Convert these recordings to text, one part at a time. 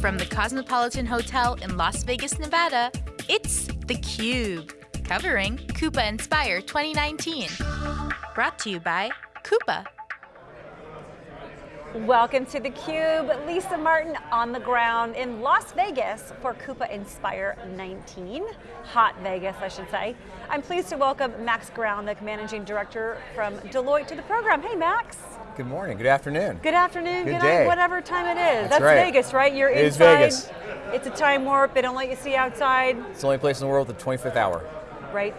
From the Cosmopolitan Hotel in Las Vegas, Nevada, it's theCUBE, covering Coupa Inspire 2019. Brought to you by Coupa. Welcome to theCUBE, Lisa Martin on the ground in Las Vegas for Coupa Inspire 19, Hot Vegas I should say. I'm pleased to welcome Max Ground, the Managing Director from Deloitte to the program. Hey Max. Good morning, good afternoon. Good afternoon, good, good day. night, whatever time it is. That's, That's right. Vegas, right? You're it inside. It is Vegas. It's a time warp, they don't let you see outside. It's the only place in the world with the 25th hour. Right.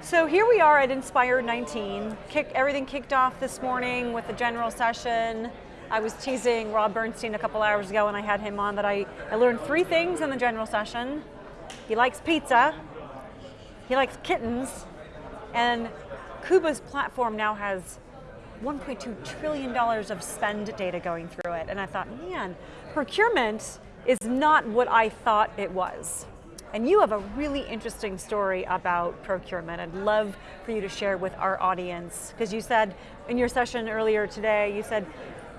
So here we are at Inspire 19. Kick, everything kicked off this morning with the general session. I was teasing Rob Bernshteyn a couple hours ago when I had him on that I, I learned three things in the general session. He likes pizza, he likes kittens, and Coupa's platform now has $1.2 trillion of spend data going through it. And I thought, man, procurement is not what I thought it was. And you have a really interesting story about procurement. I'd love for you to share with our audience, because you said in your session earlier today, you said,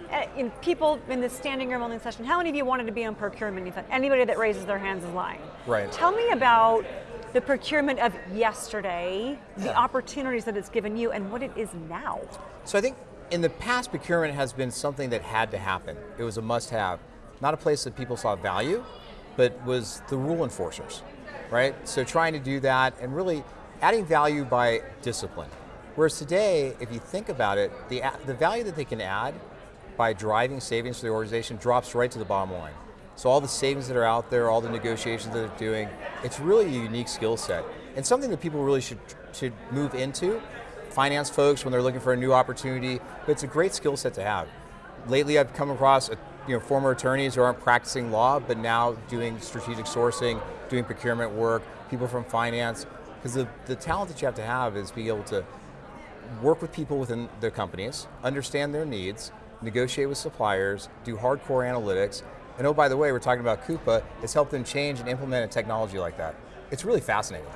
eh, in people in the standing room only session, how many of you wanted to be on procurement? You thought anybody that raises their hands is lying. Right. Tell me about the procurement of yesterday, the Yeah. opportunities that it's given you, and what it is now. So I think in the past, procurement has been something that had to happen. It was a must have. Not a place that people saw value, but was the rule enforcers, right? So trying to do that and really adding value by discipline. Whereas today, if you think about it, the, the value that they can add by driving savings for the organization drops right to the bottom line. So all the savings that are out there, all the negotiations that they're doing, it's really a unique skill set. And something that people really should, should move into. Finance folks, when they're looking for a new opportunity, but it's a great skill set to have. Lately I've come across a, you know, former attorneys who aren't practicing law, but now doing strategic sourcing, doing procurement work, people from finance, because the, the talent that you have to have is being able to work with people within their companies, understand their needs, negotiate with suppliers, do hardcore analytics, and oh, by the way, we're talking about Coupa, it's helped them change and implement a technology like that. It's really fascinating.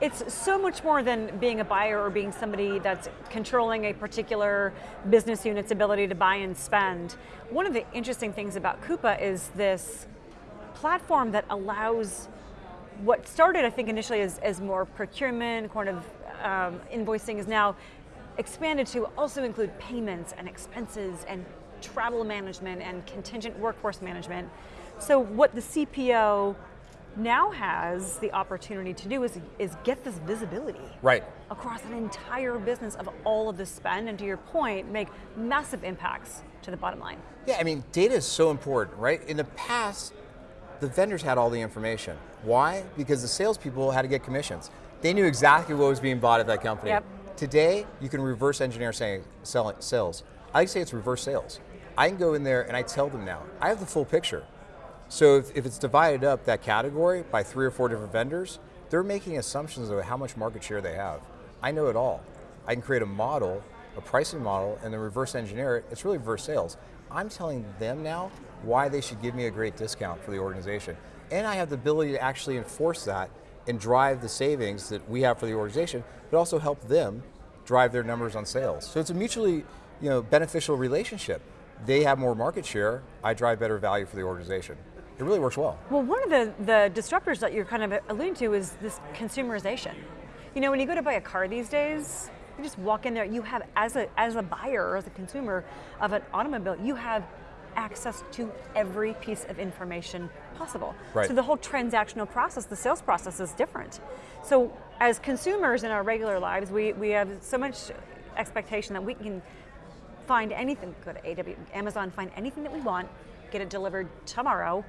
It's so much more than being a buyer or being somebody that's controlling a particular business unit's ability to buy and spend. One of the interesting things about Coupa is this platform that allows what started, I think, initially as, as more procurement, kind of um, invoicing is now expanded to also include payments and expenses and travel management and contingent workforce management. So what the CPO now has the opportunity to do is, is get this visibility. Right. Across an entire business of all of this spend, and to your point, make massive impacts to the bottom line. Yeah, I mean, data is so important, right? In the past, the vendors had all the information. Why? Because the salespeople had to get commissions. They knew exactly what was being bought at that company. Yep. Today, you can reverse engineer selling, sales. I like say it's reverse sales. I can go in there and I tell them now, I have the full picture. So if, if it's divided up, that category, by three or four different vendors, they're making assumptions of how much market share they have. I know it all. I can create a model, a pricing model, and then reverse engineer it. It's really reverse sales. I'm telling them now why they should give me a great discount for the organization. And I have the ability to actually enforce that and drive the savings that we have for the organization, but also help them drive their numbers on sales. So it's a mutually you know, beneficial relationship. They have more market share, I drive better value for the organization. It really works well. Well, one of the, the disruptors that you're kind of alluding to is this consumerization. You know, when you go to buy a car these days, you just walk in there, you have, as a, as a buyer or as a consumer of an automobile, you have access to every piece of information possible. Right. So the whole transactional process, the sales process is different. So as consumers in our regular lives, we, we have so much expectation that we can find anything, go to AW, Amazon, find anything that we want, get it delivered tomorrow,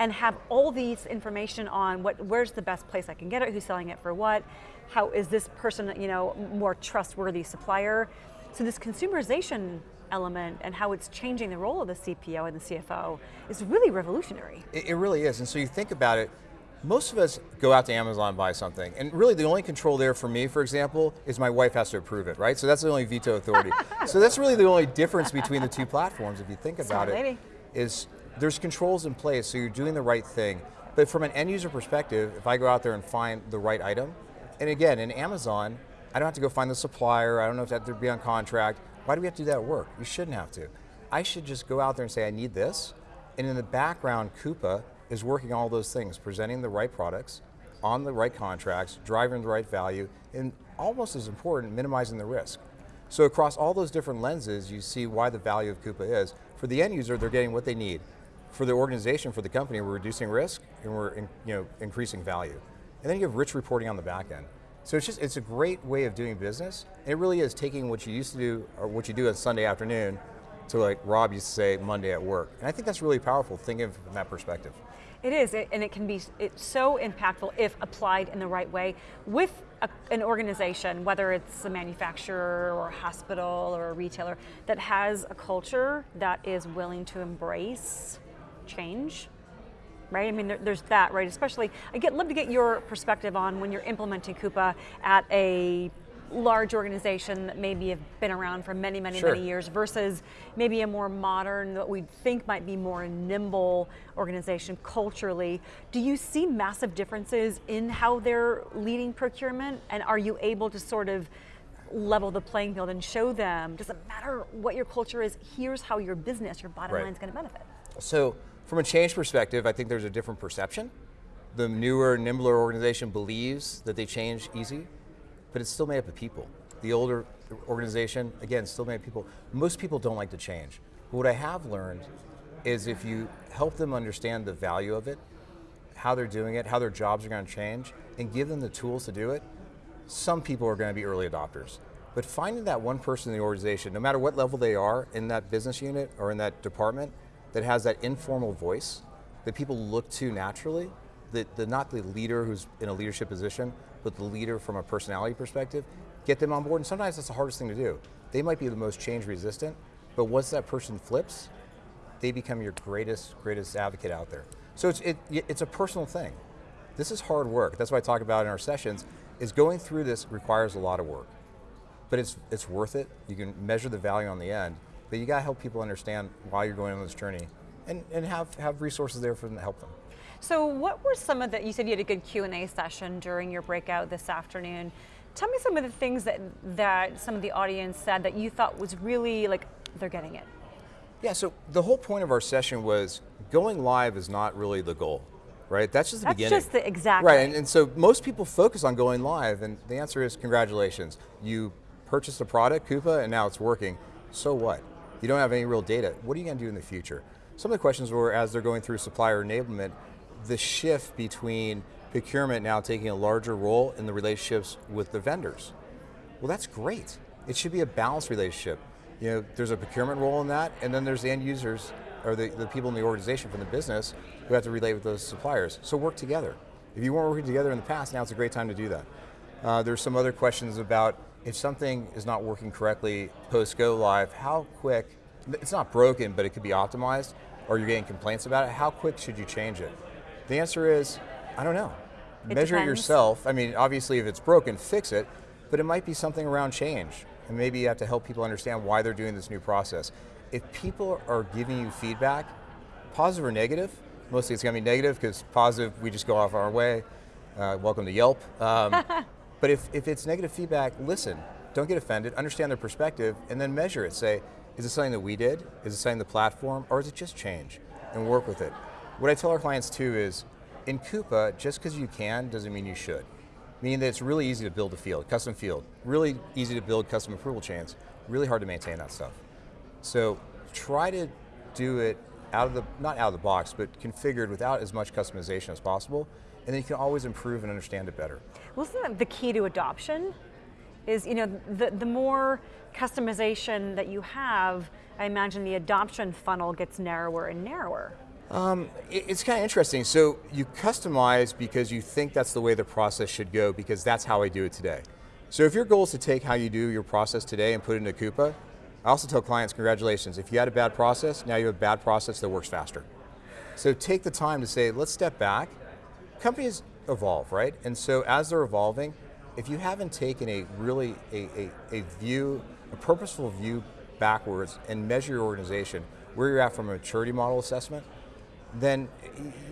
and have all these information on what, where's the best place I can get it, who's selling it for what, how is this person, you know, more trustworthy supplier. So this consumerization element and how it's changing the role of the CPO and the CFO is really revolutionary. It, it really is, and so you think about it, most of us go out to Amazon and buy something, and really the only control there for me, for example, is my wife has to approve it, right? So that's the only veto authority. so that's really the only difference between the two platforms, if you think about Smart it, lady. is there's controls in place, so you're doing the right thing. But from an end user perspective, if I go out there and find the right item, and again, in Amazon, I don't have to go find the supplier, I don't have to, have to be on contract. Why do we have to do that work? You shouldn't have to. I should just go out there and say, I need this, And in the background, Coupa is working all those things, presenting the right products, on the right contracts, driving the right value, and almost as important, minimizing the risk. So across all those different lenses, you see why the value of Coupa is. For the end user, they're getting what they need. For the organization, for the company, we're reducing risk and we're in, you know, increasing value. And then you have rich reporting on the back end. So it's just, it's a great way of doing business. It really is taking what you used to do, or what you do on Sunday afternoon, to like Rob used to say, Monday at work. And I think that's really powerful, thinking from that perspective. It is, and it can be it's so impactful if applied in the right way with a, an organization, whether it's a manufacturer or a hospital or a retailer, that has a culture that is willing to embrace change right? I mean, there, there's that, right? Especially, I get love to get your perspective on when you're implementing Coupa at a large organization that maybe have been around for many, many, sure. many years versus maybe a more modern, what we think might be more nimble organization culturally. Do you see massive differences in how they're leading procurement? And are you able to sort of level the playing field and show them, doesn't matter what your culture is, here's how your business, your bottom right. line is going to benefit? So, from a change perspective, I think there's a different perception. The newer, nimbler organization believes that they change easy, but it's still made up of people. The older organization, again, still made up of people. Most people don't like to change. But what I have learned is if you help them understand the value of it, how they're doing it, how their jobs are going to change, and give them the tools to do it, some people are going to be early adopters. But finding that one person in the organization, no matter what level they are in that business unit or in that department, that has that informal voice that people look to naturally, that the, not the leader who's in a leadership position, but the leader from a personality perspective, get them on board, and sometimes that's the hardest thing to do. They might be the most change resistant, but once that person flips, they become your greatest, greatest advocate out there. So it's, it, it's a personal thing. This is hard work. That's what I talk about in our sessions, is going through this requires a lot of work. But it's, it's worth it. You can measure the value on the end, but you got to help people understand why you're going on this journey and, and have, have resources there for them to help them. So what were some of the, you said you had a good Q&A session during your breakout this afternoon. Tell me some of the things that, that some of the audience said that you thought was really like, they're getting it. Yeah, so the whole point of our session was going live is not really the goal, right? That's just the That's beginning. That's just the, exactly. Right, and, and so most people focus on going live, and the answer is congratulations. You purchased a product, Coupa, and now it's working. So what? You don't have any real data. What are you going to do in the future? Some of the questions were as they're going through supplier enablement, the shift between procurement now taking a larger role in the relationships with the vendors. Well, that's great. It should be a balanced relationship. You know, there's a procurement role in that, and then there's the end users, or the, the people in the organization from the business who have to relate with those suppliers. So work together. If you weren't working together in the past, now it's a great time to do that. Uh, there's some other questions about if something is not working correctly post go live, how quick, it's not broken, but it could be optimized, or you're getting complaints about it, how quick should you change it? The answer is, I don't know. It Measure depends. it yourself. I mean, obviously if it's broken, fix it, but it might be something around change. And maybe you have to help people understand why they're doing this new process. If people are giving you feedback, positive or negative, mostly it's going to be negative because positive, we just go off our way. Uh, welcome to Yelp. Um, but if, if it's negative feedback, listen. Don't get offended, understand their perspective, and then measure it. Say, is it something that we did? Is it something the platform? Or is it just change? And work with it. What I tell our clients too is, in Coupa, just because you can doesn't mean you should. Meaning that it's really easy to build a field, custom field. Really easy to build custom approval chains. Really hard to maintain that stuff. So try to do it out of the, not out of the box, but configured without as much customization as possible, and then you can always improve and understand it better. Wasn't that the key to adoption? Is, you know, the, the more customization that you have, I imagine the adoption funnel gets narrower and narrower. Um, it, it's kind of interesting. So you customize because you think that's the way the process should go because that's how I do it today. So if your goal is to take how you do your process today and put it into Coupa, I also tell clients, congratulations, if you had a bad process, now you have a bad process that works faster. So take the time to say, let's step back. Companies evolve, right? And so as they're evolving, if you haven't taken a really, a, a, a view, a purposeful view backwards and measure your organization, where you're at from a maturity model assessment, then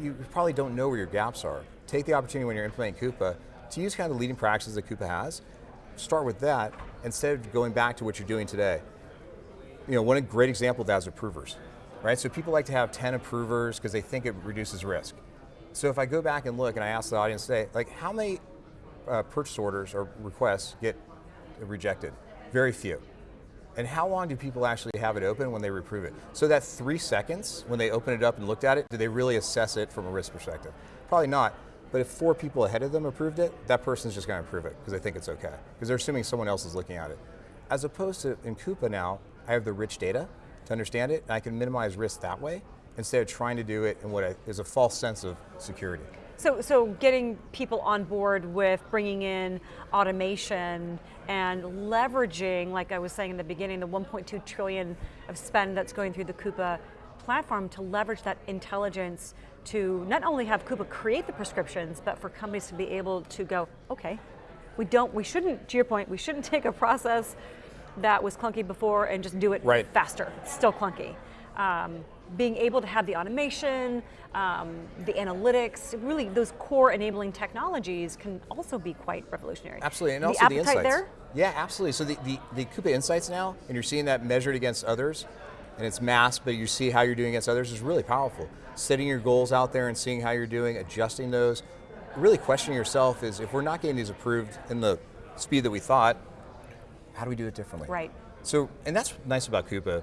you probably don't know where your gaps are. Take the opportunity when you're implementing Coupa to use kind of the leading practices that Coupa has. Start with that instead of going back to what you're doing today. You know, one great example of that is approvers. right? So people like to have 10 approvers because they think it reduces risk. So if I go back and look and I ask the audience today, like how many uh, purchase orders or requests get rejected? Very few. And how long do people actually have it open when they reprove it? So that three seconds when they open it up and looked at it, do they really assess it from a risk perspective? Probably not. But if four people ahead of them approved it, that person's just going to approve it because they think it's okay. Because they're assuming someone else is looking at it. As opposed to in Coupa now, I have the rich data to understand it, and I can minimize risk that way instead of trying to do it in what is a false sense of security. So, so getting people on board with bringing in automation and leveraging, like I was saying in the beginning, the 1.2 trillion of spend that's going through the Coupa platform to leverage that intelligence to not only have Coupa create the prescriptions, but for companies to be able to go, okay, we don't, we shouldn't, to your point, we shouldn't take a process that was clunky before and just do it right. faster. It's still clunky. Um, being able to have the automation, um, the analytics, really those core enabling technologies can also be quite revolutionary. Absolutely, and the also the insights. there? Yeah, absolutely. So the, the, the Coupa Insights now, and you're seeing that measured against others, and it's masked, but you see how you're doing against others is really powerful. Setting your goals out there and seeing how you're doing, adjusting those, really questioning yourself is if we're not getting these approved in the speed that we thought, how do we do it differently? Right. So, and that's nice about Coupa.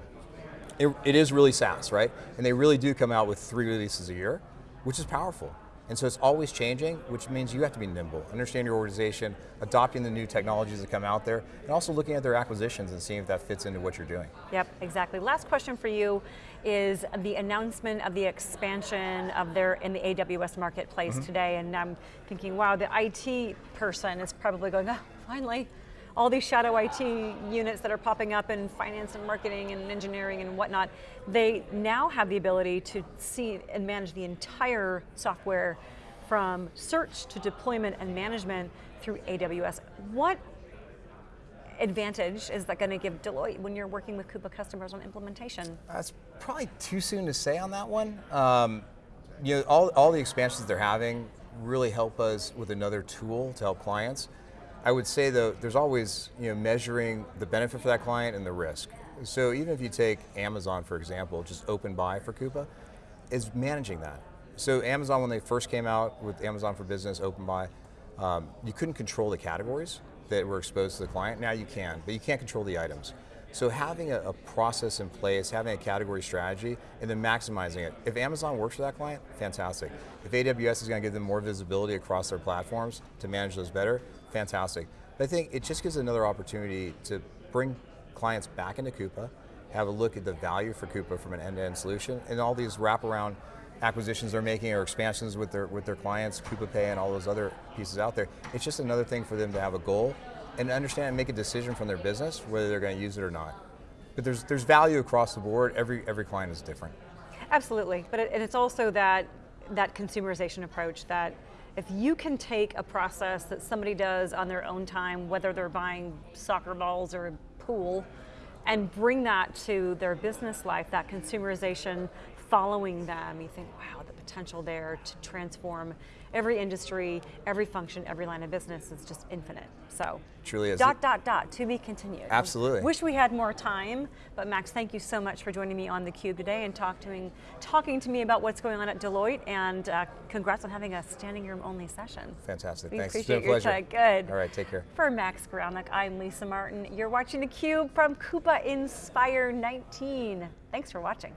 It, it is really SaaS, right? And they really do come out with three releases a year, which is powerful. And so it's always changing, which means you have to be nimble, understand your organization, adopting the new technologies that come out there, and also looking at their acquisitions and seeing if that fits into what you're doing. Yep, exactly. Last question for you is the announcement of the expansion of their in the AWS marketplace mm -hmm. today, and I'm thinking, wow, the IT person is probably going, oh, finally, all these shadow IT units that are popping up in finance and marketing and engineering and whatnot, they now have the ability to see and manage the entire software from search to deployment and management through AWS. What advantage is that going to give Deloitte when you're working with Coupa customers on implementation? That's probably too soon to say on that one. Um, you know, all, all the expansions they're having really help us with another tool to help clients. I would say though, there's always you know, measuring the benefit for that client and the risk. So even if you take Amazon, for example, just open buy for Coupa, is managing that. So Amazon, when they first came out with Amazon for Business, open buy, um, you couldn't control the categories that were exposed to the client. Now you can, but you can't control the items. So having a, a, process in place, having a category strategy, and then maximizing it. If Amazon works for that client, fantastic. If AWS is going to give them more visibility across their platforms to manage those better, fantastic. But I think it just gives another opportunity to bring clients back into Coupa, have a look at the value for Coupa from an end-to-end -end solution, and all these wraparound acquisitions they're making or expansions with their with their clients, Coupa Pay and all those other pieces out there. It's just another thing for them to have a goal and understand and make a decision from their business whether they're going to use it or not. But there's there's value across the board. Every every client is different. Absolutely, but it, and it's also that that consumerization approach that if you can take a process that somebody does on their own time, whether they're buying soccer balls or a pool, and bring that to their business life, that consumerization following them, you think, wow, the potential there to transform every industry, every function, every line of business is just infinite. So, truly is. Dot, dot, dot, to be continued. Absolutely. Wish we had more time, but Max, thank you so much for joining me on theCUBE today and talk to me, talking to me about what's going on at Deloitte, and uh, congrats on having a standing room only session. Fantastic, we thanks. appreciate your time, good. All right, take care. For Max Graunik, I'm Lisa Martin. You're watching theCUBE from Coupa Inspire 19. Thanks for watching.